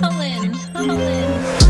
Holland, Holland.